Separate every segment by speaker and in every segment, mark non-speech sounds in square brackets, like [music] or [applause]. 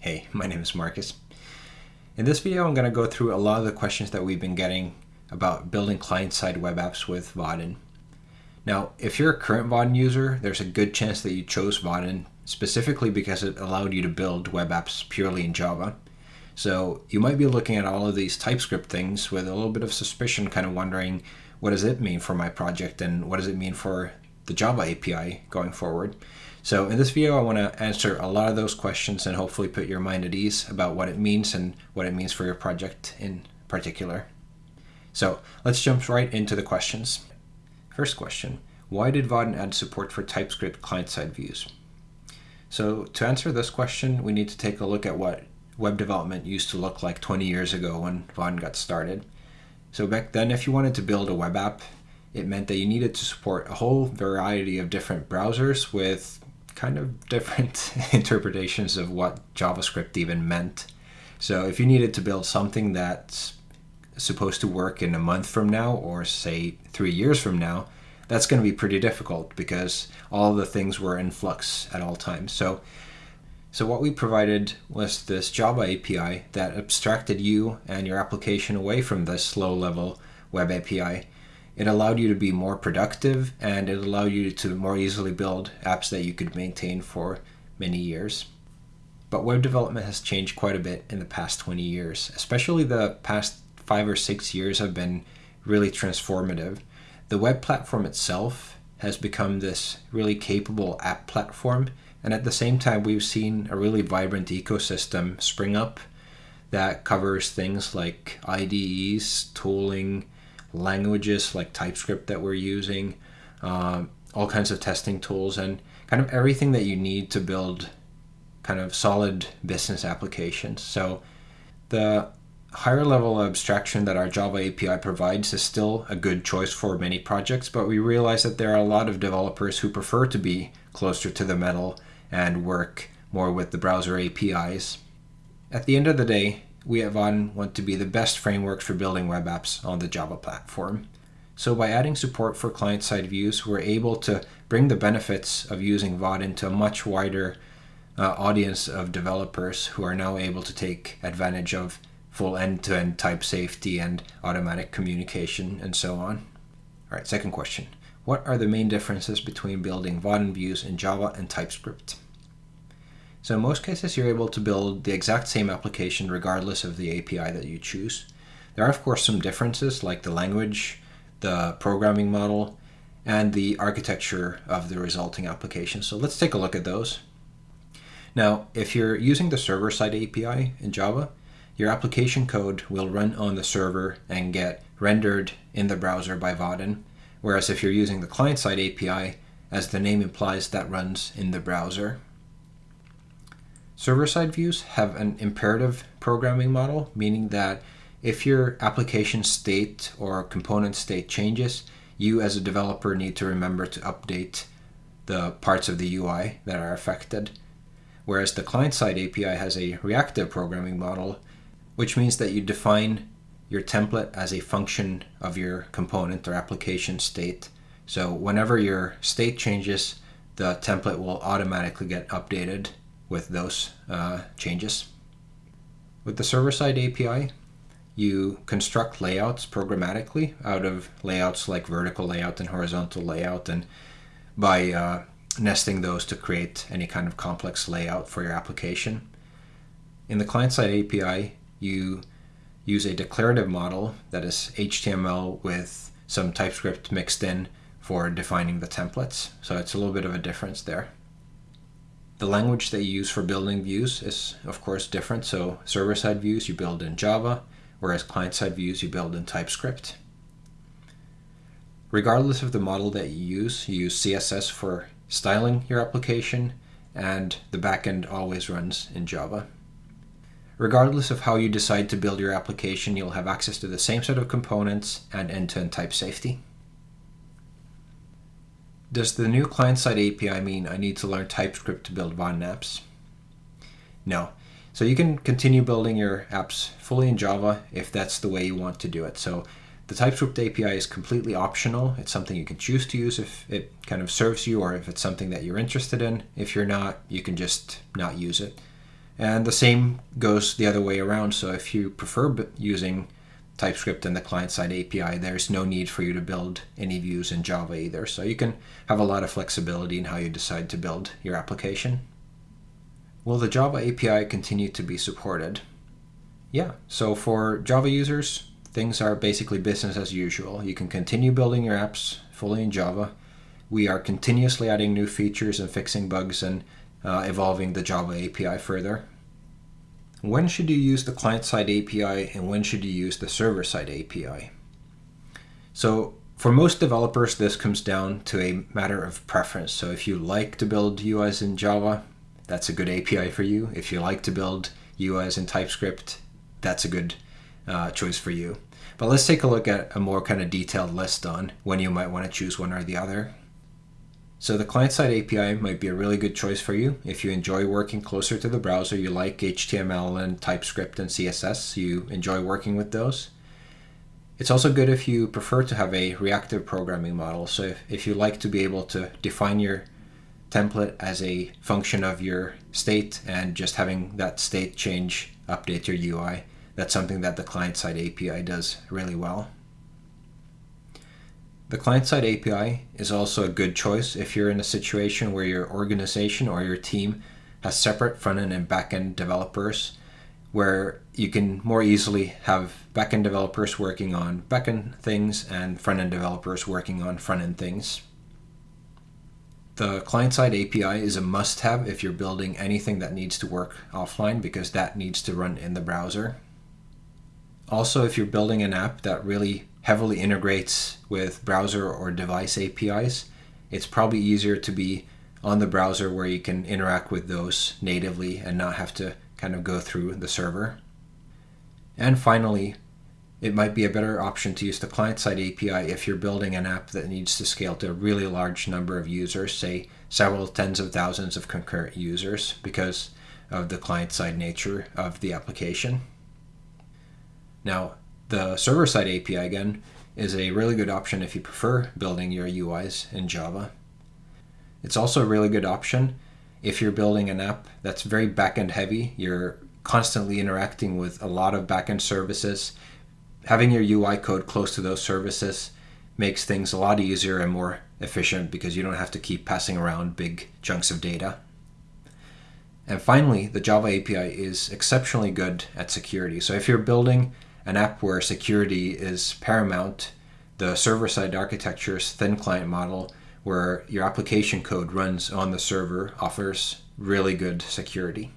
Speaker 1: Hey, my name is Marcus. In this video, I'm going to go through a lot of the questions that we've been getting about building client-side web apps with Vaadin. Now, if you're a current Vaadin user, there's a good chance that you chose Vaadin specifically because it allowed you to build web apps purely in Java. So you might be looking at all of these TypeScript things with a little bit of suspicion, kind of wondering, what does it mean for my project and what does it mean for the Java API going forward? So in this video, I want to answer a lot of those questions and hopefully put your mind at ease about what it means and what it means for your project in particular. So let's jump right into the questions. First question, why did Vaadin add support for TypeScript client-side views? So to answer this question, we need to take a look at what web development used to look like 20 years ago when Vaadin got started. So back then, if you wanted to build a web app, it meant that you needed to support a whole variety of different browsers with kind of different [laughs] interpretations of what JavaScript even meant. So if you needed to build something that's supposed to work in a month from now or say three years from now, that's going to be pretty difficult because all the things were in flux at all times. So, so what we provided was this Java API that abstracted you and your application away from this low level web API it allowed you to be more productive and it allowed you to more easily build apps that you could maintain for many years. But web development has changed quite a bit in the past 20 years, especially the past five or six years have been really transformative. The web platform itself has become this really capable app platform. And at the same time, we've seen a really vibrant ecosystem spring up that covers things like IDEs, tooling, languages like TypeScript that we're using, um, all kinds of testing tools, and kind of everything that you need to build kind of solid business applications. So the higher level abstraction that our Java API provides is still a good choice for many projects, but we realize that there are a lot of developers who prefer to be closer to the metal and work more with the browser APIs. At the end of the day, we at Vaadin want to be the best frameworks for building web apps on the Java platform. So by adding support for client-side views, we're able to bring the benefits of using Vaadin to a much wider uh, audience of developers who are now able to take advantage of full end-to-end -end type safety and automatic communication and so on. All right, second question. What are the main differences between building Vaadin views in Java and TypeScript? So in most cases, you're able to build the exact same application regardless of the API that you choose. There are, of course, some differences like the language, the programming model, and the architecture of the resulting application. So let's take a look at those. Now, if you're using the server-side API in Java, your application code will run on the server and get rendered in the browser by Vaadin. Whereas if you're using the client-side API, as the name implies, that runs in the browser. Server-side views have an imperative programming model, meaning that if your application state or component state changes, you as a developer need to remember to update the parts of the UI that are affected. Whereas the client-side API has a reactive programming model, which means that you define your template as a function of your component or application state. So whenever your state changes, the template will automatically get updated with those uh, changes. With the server-side API, you construct layouts programmatically out of layouts like vertical layout and horizontal layout and by uh, nesting those to create any kind of complex layout for your application. In the client-side API, you use a declarative model that is HTML with some TypeScript mixed in for defining the templates. So it's a little bit of a difference there. The language that you use for building views is, of course, different. So server-side views you build in Java, whereas client-side views you build in TypeScript. Regardless of the model that you use, you use CSS for styling your application, and the backend always runs in Java. Regardless of how you decide to build your application, you'll have access to the same set of components and end-to-end -end type safety. Does the new client-side API mean I need to learn TypeScript to build Vaadin apps? No. So you can continue building your apps fully in Java if that's the way you want to do it. So the TypeScript API is completely optional. It's something you can choose to use if it kind of serves you or if it's something that you're interested in. If you're not, you can just not use it. And the same goes the other way around. So if you prefer using TypeScript and the client-side API, there's no need for you to build any views in Java either. So you can have a lot of flexibility in how you decide to build your application. Will the Java API continue to be supported? Yeah, so for Java users, things are basically business as usual. You can continue building your apps fully in Java. We are continuously adding new features and fixing bugs and uh, evolving the Java API further. When should you use the client-side API and when should you use the server-side API? So for most developers, this comes down to a matter of preference. So if you like to build UIs in Java, that's a good API for you. If you like to build UIs in TypeScript, that's a good uh, choice for you. But let's take a look at a more kind of detailed list on when you might want to choose one or the other. So the client-side API might be a really good choice for you if you enjoy working closer to the browser, you like HTML and TypeScript and CSS, you enjoy working with those. It's also good if you prefer to have a reactive programming model. So if, if you like to be able to define your template as a function of your state and just having that state change update your UI, that's something that the client-side API does really well. The client-side API is also a good choice if you're in a situation where your organization or your team has separate front-end and back-end developers where you can more easily have back-end developers working on back-end things and front-end developers working on front-end things. The client-side API is a must-have if you're building anything that needs to work offline because that needs to run in the browser. Also, if you're building an app that really heavily integrates with browser or device APIs, it's probably easier to be on the browser where you can interact with those natively and not have to kind of go through the server. And finally, it might be a better option to use the client-side API if you're building an app that needs to scale to a really large number of users, say several tens of thousands of concurrent users because of the client-side nature of the application. Now, the server-side API, again, is a really good option if you prefer building your UIs in Java. It's also a really good option if you're building an app that's very backend heavy, you're constantly interacting with a lot of backend services. Having your UI code close to those services makes things a lot easier and more efficient because you don't have to keep passing around big chunks of data. And finally, the Java API is exceptionally good at security. So if you're building an app where security is paramount, the server-side architecture's thin client model, where your application code runs on the server, offers really good security.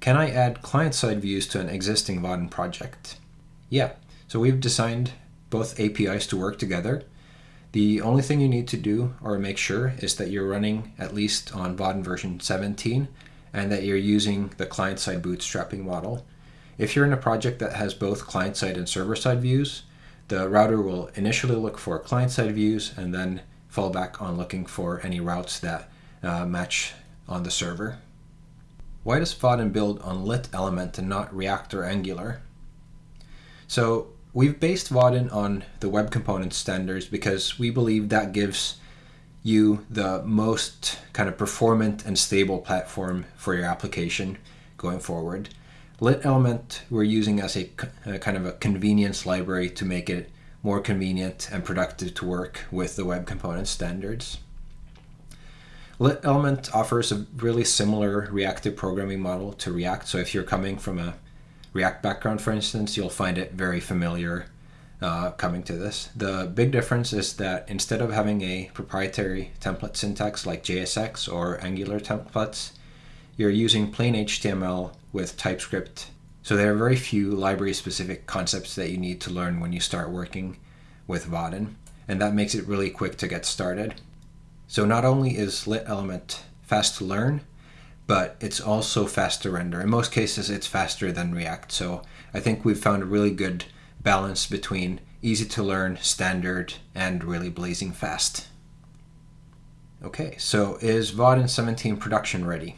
Speaker 1: Can I add client-side views to an existing Vaadin project? Yeah, so we've designed both APIs to work together. The only thing you need to do or make sure is that you're running at least on Vaadin version 17 and that you're using the client-side bootstrapping model. If you're in a project that has both client-side and server-side views, the router will initially look for client-side views and then fall back on looking for any routes that uh, match on the server. Why does Vaadin build on lit element and not React or Angular? So we've based Vaadin on the web component standards because we believe that gives you the most kind of performant and stable platform for your application going forward. Lit element we're using as a, a, kind of a convenience library to make it more convenient and productive to work with the web component standards. Lit element offers a really similar reactive programming model to React. So if you're coming from a React background, for instance, you'll find it very familiar uh, coming to this. The big difference is that instead of having a proprietary template syntax like JSX or Angular templates, you're using plain HTML with TypeScript. So there are very few library-specific concepts that you need to learn when you start working with Vaadin, and that makes it really quick to get started. So not only is lit element fast to learn, but it's also fast to render. In most cases, it's faster than React. So I think we've found a really good balance between easy to learn, standard, and really blazing fast. Okay, so is Vaadin 17 production ready?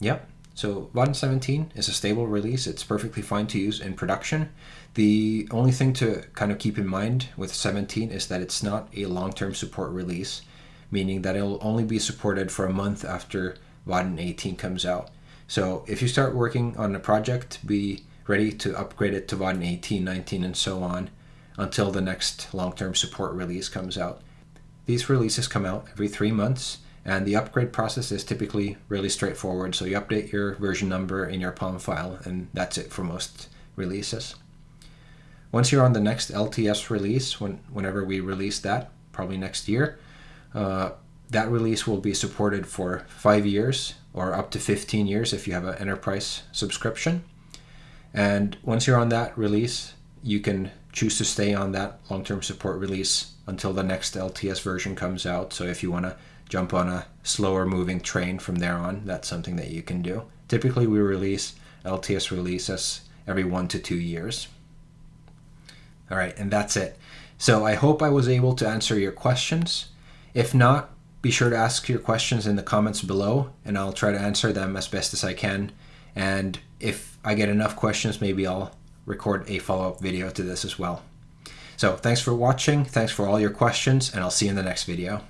Speaker 1: Yep. So Vaadin 17 is a stable release. It's perfectly fine to use in production. The only thing to kind of keep in mind with 17 is that it's not a long-term support release, meaning that it'll only be supported for a month after Vaadin 18 comes out. So if you start working on a project, be ready to upgrade it to Vaadin 18, 19, and so on until the next long-term support release comes out. These releases come out every three months, and the upgrade process is typically really straightforward. So you update your version number in your POM file, and that's it for most releases. Once you're on the next LTS release, when, whenever we release that, probably next year, uh, that release will be supported for five years or up to 15 years if you have an enterprise subscription. And once you're on that release, you can choose to stay on that long-term support release until the next LTS version comes out. So if you want to jump on a slower moving train from there on, that's something that you can do. Typically we release LTS releases every one to two years. All right, and that's it. So I hope I was able to answer your questions. If not, be sure to ask your questions in the comments below and I'll try to answer them as best as I can. And if I get enough questions, maybe I'll record a follow-up video to this as well. So thanks for watching, thanks for all your questions, and I'll see you in the next video.